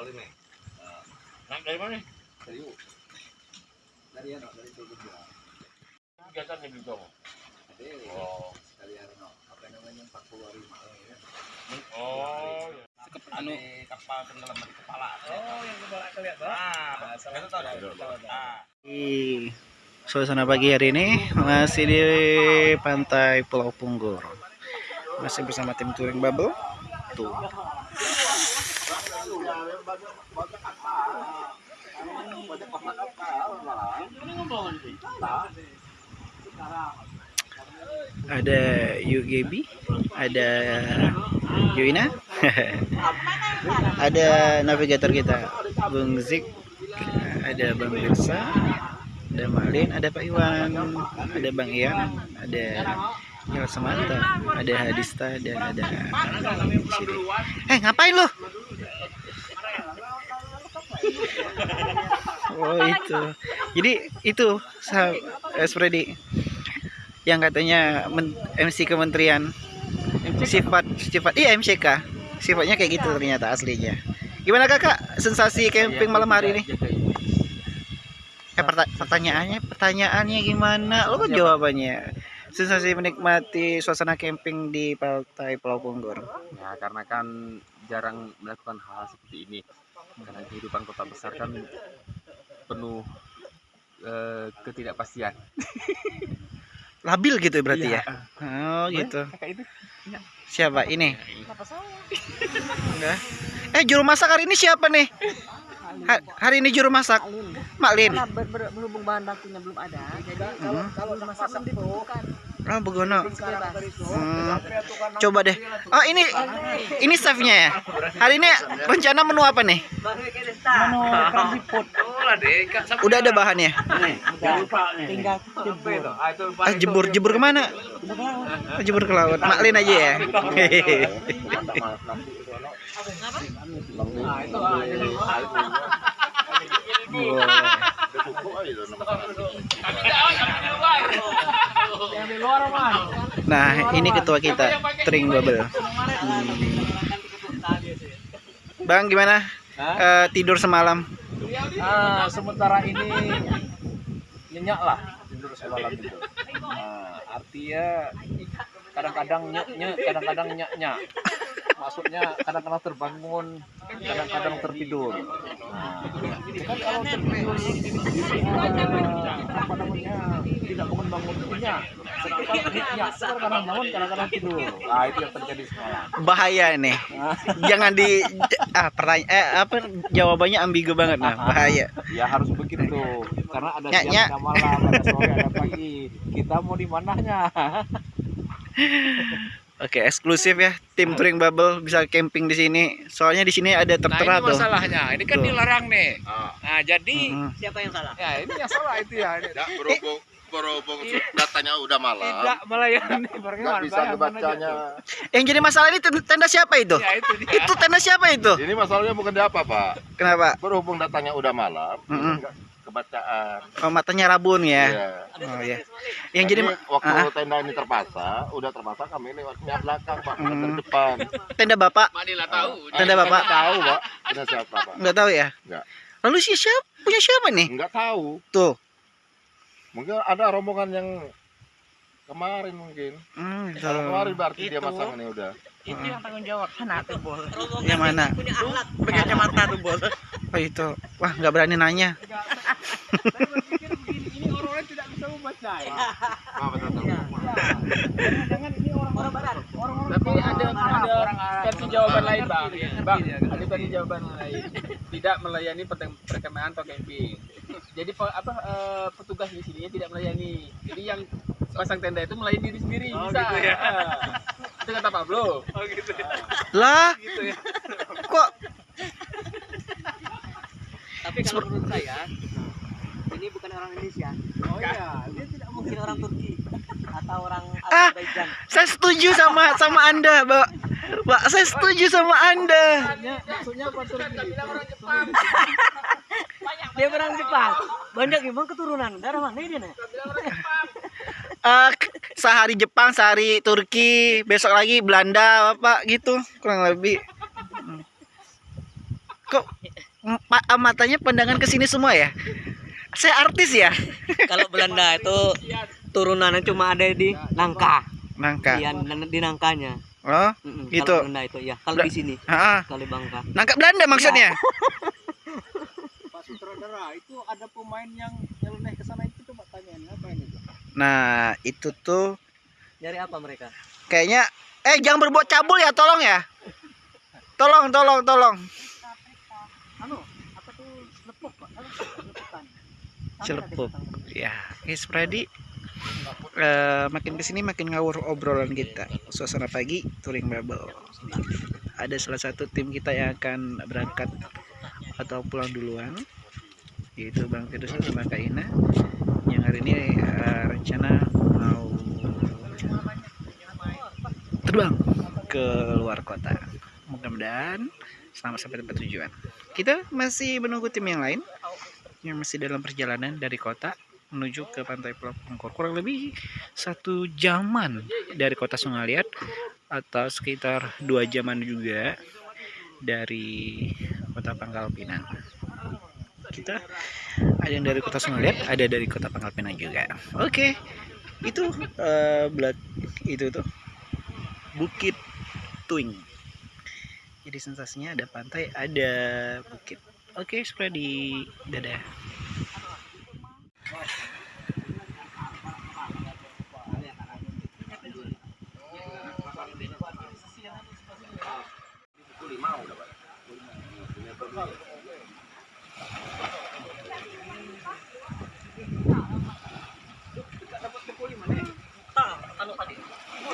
25. Nah, dari mana? Serius. Dari ano, dari tubig ya. Kegiatan di Bintang. Ada Oh. sekali ano, apa namanya yung pakuwarima. ya. Oh. iya. anu kapal tenggelam di kepala Oh, yang kepala Pak. ah itu tahu dah ah Di suasana pagi hari ini masih di pantai Pulau Punggur. Masih bersama tim touring bubble. Tuh. Ada UGB, ada Yuina, ada navigator kita Bung Zik, ada Bang Birsa, ada Malin, ada Pak Iwan, ada Bang Ian, ada Yel Semanta, ada Hadista dan ada. Eh ngapain lo? Oh itu. Jadi itu sah- eh, Freddy yang katanya men- MC Kementerian sifat sifat iya MCK sifatnya kayak gitu ternyata aslinya. Gimana kakak sensasi camping malam hari ini? Eh perta- pertanyaannya pertanyaannya gimana? Lo kan jawabannya. Sensasi menikmati suasana camping di pantai Pulau Punggur. ya karena kan jarang melakukan hal seperti ini karena kehidupan kota besar kan penuh eh, ketidakpastian Labil gitu berarti Iya. ya? Oh gitu. kakak itu Siapa ini? Enggak. Eh juru masak hari ini siapa nih? Ha- hari ini juru masak Maklin. Karena ber- ber- berhubung bahan bakunya belum ada, jadi kalau kalau masak kan dibutuhkan Oh Begono. Hmm, coba deh. Oh ini ini chefnya ya. Hari ini rencana menu apa nih? Udah ada bahannya. Tinggal jebur. Ah, jebur jebur ke mana? Oh, jebur ke laut. Maklin aja ya. Hehehe. Nah, ini ketua kita, Tring Bubble. Hmm. Bang, gimana? Eh, tidur semalam? ah sementara ini nyenyak lah tidur semalam itu nah, artinya kadang-kadang nyek nyek kadang-kadang nyak nyak maksudnya kadang-kadang terbangun kadang-kadang tertidur nah, kan kalau tertidur apa namanya tidak bangun bangun nyak sedangkan nyak kadang-kadang bangun kadang-kadang tidur nah itu yang terjadi semalam Bahaya nih. Jangan di ah pertanyaan eh apa jawabannya ambigu banget nah, bahaya. Ya harus begitu karena ada siang, ada malam, ada sore, ada pagi. Kita mau di mananya? Oke, eksklusif ya tim touring bubble bisa camping di sini. Soalnya di sini ada tertera nah, ini tuh. masalahnya. Ini kan Tuh. dilarang nih. Ah. Nah, jadi. Siapa yang salah? ya ini yang salah itu ya. Ini Tidak berhubung berhubung datanya udah malam. Tidak melayani Nggak bagaimana? bisa dibacanya. Yang jadi masalah ini ten- tenda siapa itu? Ya itu dia. Itu tenda siapa itu? Ini masalahnya bukan di apa, Pak. Kenapa? Berhubung datanya udah malam, Mm-mm. nggak kebacaan. Oh, matanya rabun ya. Iya. Oh ya. Yang jadi Jadi waktu Ah. tenda ini terpasang, udah terpasang kami lewatnya belakang, Pak, Hmm. depan. tenda Bapak tahu. Tenda Bapak? tahu, Pak. Tenda siapa, Pak? nggak tahu ya? Nggak. Lalu si siapa punya siapa nih? Enggak tahu. Tuh. Mungkin ada rombongan yang kemarin mungkin. Hmm. Kalau kemarin berarti dia Itu. masang ini udah. Itu yang tanggung jawab. Sana tuh bol. Yang mana? Punya alat. Pakai kacamata tuh bol. Oh itu. Wah, nggak berani nanya. Ini orang-orang tidak bisa barat. Tapi ada ada versi jawaban lain bang, bang ada versi jawaban lain. Tidak melayani perkemahan atau camping. Jadi apa eh, petugas di sini tidak melayani. Jadi yang pasang tenda itu melayani diri sendiri bisa. Ah. Itu kata Pablo. Oh gitu. Lah, Gitu ya. kok Tapi kalau menurut saya bukan orang Indonesia. Oh iya, dia tidak Mungkin orang Turki atau orang Ah. Azerbaijan. saya setuju sama sama Anda, Mbak. Mbak, saya setuju sama Anda. maksudnya apa Turki? Dia orang Jepang. Banyak emang keturunan. Darah mana dia nih? Eh, k- sehari Jepang, sehari Turki, besok lagi Belanda, apa gitu, kurang lebih. Ma- matanya pandangan ke sini semua ya. Saya artis ya. Kalau Belanda itu turunannya cuma ada di nangka. Nangka. Iya, di nangkanya. Oh, Mm-mm, Gitu. Kalau Belanda itu ya. Kalau di sini, ah, kalau di Bangka. nangkap Belanda maksudnya. Pak Sutradara itu ada pemain yang nyeleneh ke sana itu coba tanyain apa ini Nah, itu tuh Nyari apa mereka? kayaknya eh jangan berbuat cabul ya, tolong ya. Tolong, tolong, tolong. Anu, apa tuh lepuk, Pak? Anu, lepukan. Celepuk. Ya, guys, Freddy. Eh, makin ke sini makin ngawur obrolan kita. Suasana pagi, touring bubble. Ada salah satu tim kita yang akan berangkat atau pulang duluan, yaitu Bang Firdaus sama Kak Ina. Yang hari ini eh, rencana mau terbang ke luar kota. Mudah-mudahan selamat sampai tempat tujuan. Kita masih menunggu tim yang lain yang masih dalam perjalanan dari kota menuju ke pantai Pulau Pengkor kurang lebih satu jaman dari kota Sungaliat atau sekitar dua jaman juga dari kota Pangkal Pinang. Kita ada yang dari kota Sungaliat ada dari kota Pangkal Pinang juga. Oke itu eh, belak itu tuh Bukit Tuing. Jadi sensasinya ada pantai ada bukit oke Freddy dadah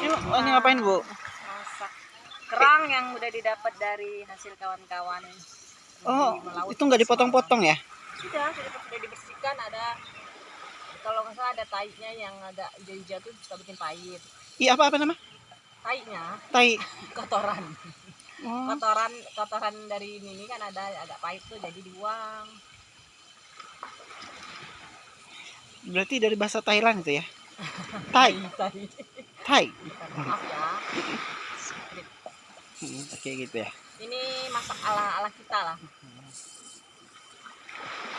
Yuk, oh, ini ngapain bu? masak kerang yang udah didapat dari hasil kawan-kawan Oh, itu nggak dipotong-potong ya? sudah sudah sudah dibersihkan ada kalau nggak salah ada taiknya yang agak hijau-hijau tuh suka bikin pahit Iya apa apa nama? taiknya Tai. kotoran Oh, kotoran kotoran dari ini kan ada agak pahit tuh jadi dibuang berarti dari bahasa Thailand itu ya? Tai, Tai. Tai. maaf ya Hmm, Oke gitu ya. Ini masak ala ala kita lah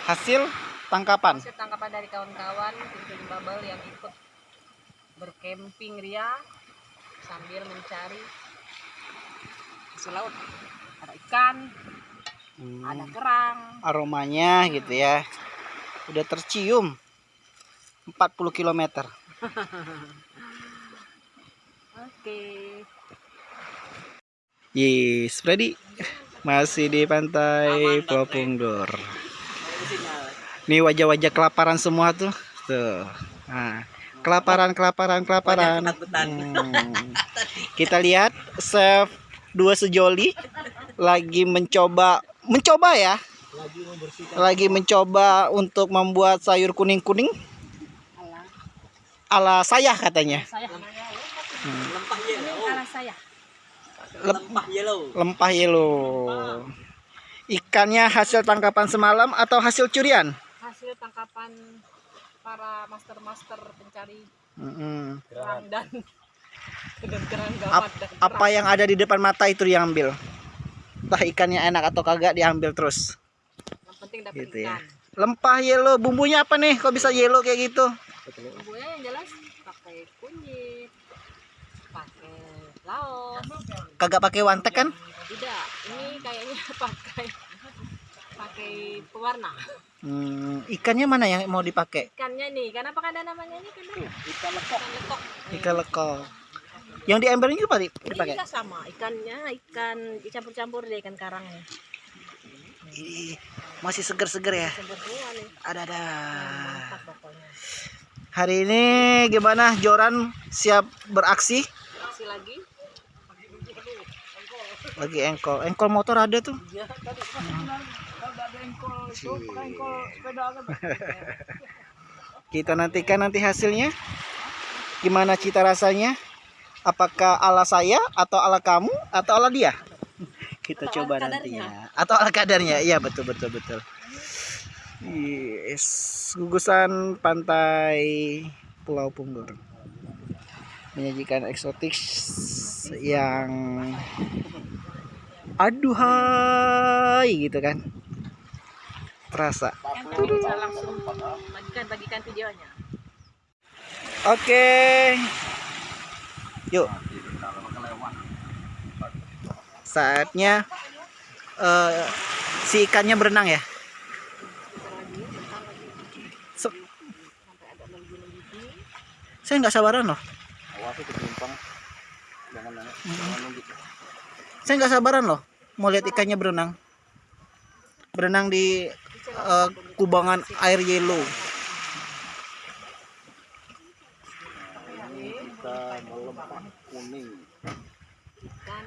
Hasil tangkapan. hasil tangkapan dari kawan-kawan tim bubble yang ikut berkemping ria sambil mencari hasil laut ada ikan Hmm, ada kerang aromanya gitu ya. Udah tercium 40 km. oke Yes, Freddy masih di pantai Pulau Punggur. Nih wajah-wajah kelaparan semua tuh. Tuh. Nah, kelaparan, kelaparan, kelaparan. Hmm. Kita lihat chef dua sejoli lagi mencoba mencoba ya. Lagi mencoba untuk membuat sayur kuning-kuning ala saya katanya. saya Lempah ini yellow. ala saya Lempah yellow. Lempah yellow. Ikannya hasil tangkapan semalam atau hasil curian? hasil tangkapan para master-master pencari Mm-mm. kerang dan gawat apa yang ada di depan mata itu diambil. Entah ikannya enak atau kagak diambil terus. yang penting dapat Gitu ya. ikan Lempah yellow, bumbunya apa nih? Kok bisa yellow kayak gitu? bumbunya yang jelas pakai kunyit pakai laos Kagak pakai wantek kan? tidak ini kayaknya pakai pakai pewarna Hmm, ikannya mana yang mau dipakai? ikannya nih karena apa ada namanya ini kan ikan lekok ikan lekok Ikan lekol. Yang di embernya juga di- ini dipakai. juga sama ikannya ikan dicampur-campur deh ikan karangnya Ih, masih seger-seger ya. campur semua nih Ada ada. mantap pokoknya Hari ini gimana Joran siap beraksi? kasih lagi Lagi engkol. Engkol motor ada tuh. Kita nantikan nanti hasilnya. Gimana cita rasanya? Apakah ala saya atau ala kamu atau ala dia? Kita Atau coba ala nantinya. Atau ala kadarnya. Iya betul betul betul. Yes, gugusan pantai Pulau Punggur menyajikan eksotik yang aduhai gitu kan terasa. Bagikan bagikan videonya. Oke. Yuk. Saatnya eh, si ikannya berenang ya. Saya nggak sabaran loh. Nunggu. Saya nggak sabaran loh mau lihat ikannya berenang. Berenang di eh, kubangan air yellow. Ini kita melempah kuning. Ikan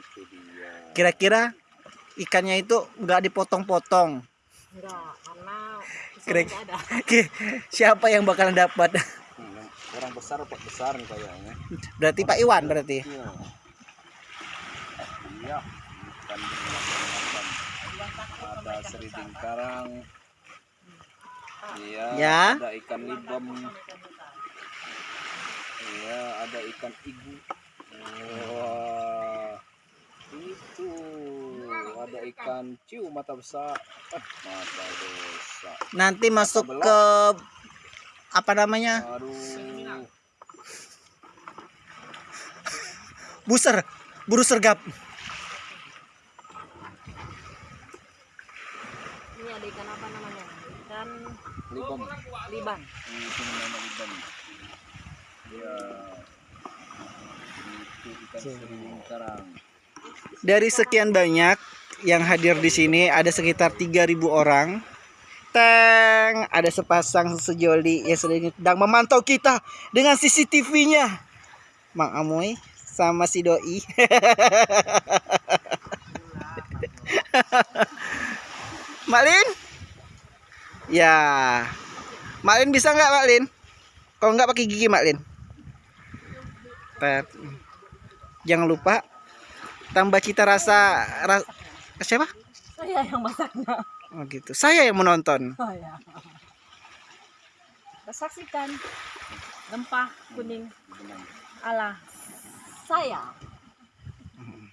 Itu dia. Kira-kira ikannya itu nggak dipotong-potong. Kira- tidak ada. Oke, siapa yang bakalan dapat? Yang orang besar apa besar nih kayaknya. Berarti Pak Iwan berarti. Iya. Ikan bermacam-macam. Ada seriting karang. Iya. Ya. Ada ikan libam. Iya. Ada ikan igu. Wah. Itu. Ada ikan ciu mata besar. Eh, mata besar. Nanti masuk ke apa namanya? Aduh. Buser, buru sergap. Ini ada ikan apa namanya? Ikan liban. Ini itu namanya libam. Ya. Itu ikan seriting karang. Dari sekian banyak yang hadir di sini ada sekitar 3000 orang. Teng, ada sepasang sejoli yang sedang memantau kita dengan CCTV-nya. Mang Amoy sama si doi. Maklin? Ya. Maklin bisa nggak Maklin? Kalau nggak pakai gigi Maklin. Tet. Jangan lupa tambah cita rasa ras, siapa? Saya yang masaknya. Oh gitu. Saya yang menonton. Saya. Kita saksikan rempah kuning ala saya.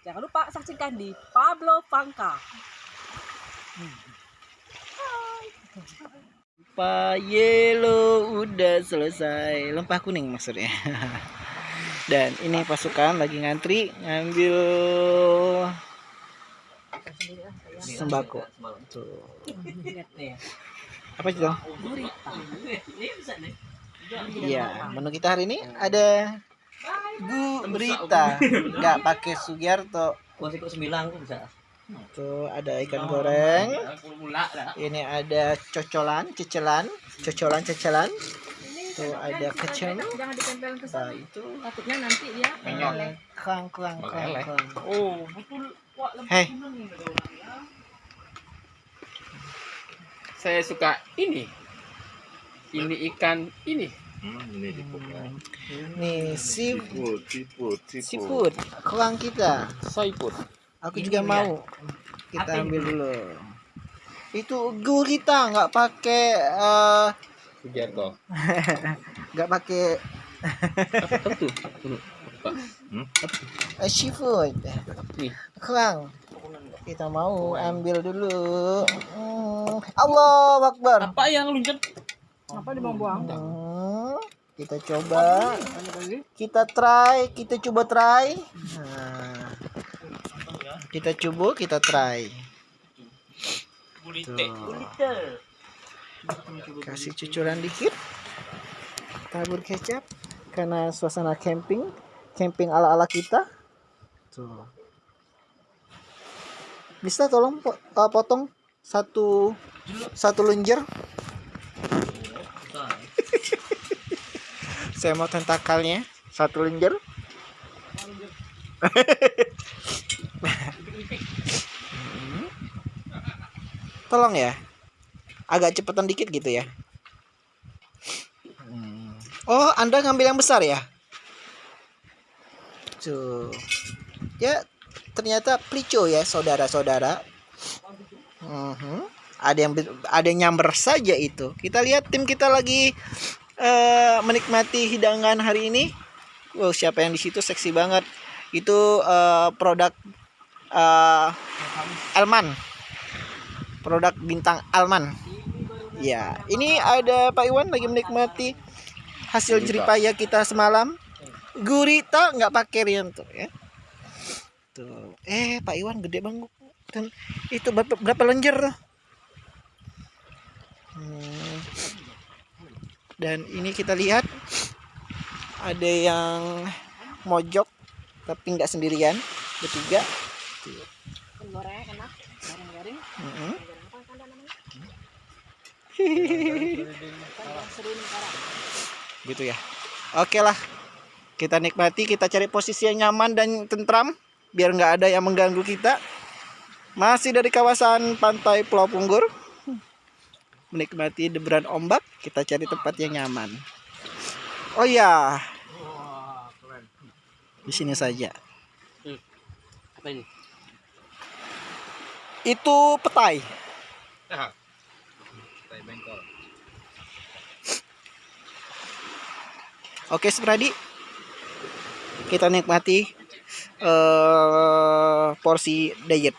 Jangan lupa saksikan di Pablo Pangka. Lempah yellow udah selesai. Lempah kuning maksudnya. Dan ini pasukan lagi ngantri ngambil sembako. Tuh. Apa itu? Iya, menu kita hari ini ada gurita, nggak pakai Sugiarto. Masih kok sembilan bisa. Tuh ada ikan goreng. Ini ada cocolan, cecelan, cocolan, cecelan. Tuh ada kecil. Jangan ditempel ke Nah, sana. itu Takutnya nanti dia meleleh. kurang kurang kurang. kurang. Oh, betul. Hei, saya suka ini ini ikan ini ini nih si Siput, siput, seafood kurang kita. soiput Aku juga mau. Kita ambil dulu. Itu gurita nggak pakai eh, Sugiarto nggak pakai apa tuh eh, seafood. Nih. Kurang. Kita mau ambil dulu. Hmm. Allah Akbar. apa yang luncur Apa dibuang-buang? Hmm, kita coba kita try kita coba try nah, kita coba kita try. Tuh. kasih cucuran dikit. Tabur kecap karena suasana camping camping ala ala kita. Tuh. Bisa tolong po- eh, potong satu satu lenjer saya mau tentakalnya. Satu lenjer Hmm. tolong ya. Agak cepetan dikit gitu ya. Hmm. oh anda ngambil yang besar ya? Tuh. Ya ternyata plico ya saudara-saudara. Mhm. ada yang ada yang nyamber saja itu. Kita lihat tim kita lagi eh, menikmati hidangan hari ini. Wow siapa yang di situ seksi banget. Itu eh, produk eh, Elman produk bintang Alman. Ya, ini ada Pak Iwan lagi menikmati hasil jeripaya kita semalam. Gurita nggak pakai Rianto ya. Tuh, eh Pak Iwan gede banget. Dan itu berapa, berapa lenjer tuh? Hmm. Dan ini kita lihat ada yang mojok tapi nggak sendirian bertiga. Goreng enak goreng garing Mm-mm. goreng apa kan namanya? Gitu ya. Oke lah. Kita nikmati kita cari posisi yang nyaman dan tentram biar nggak ada yang mengganggu kita. Masih dari kawasan pantai Pulau Punggur. Menikmati deburan ombak kita cari tempat yang nyaman. Oh ya di sini saja. Apa ini? Itu petai Tai bengkol. Oke, Spradi. Kita nikmati eh porsi diet.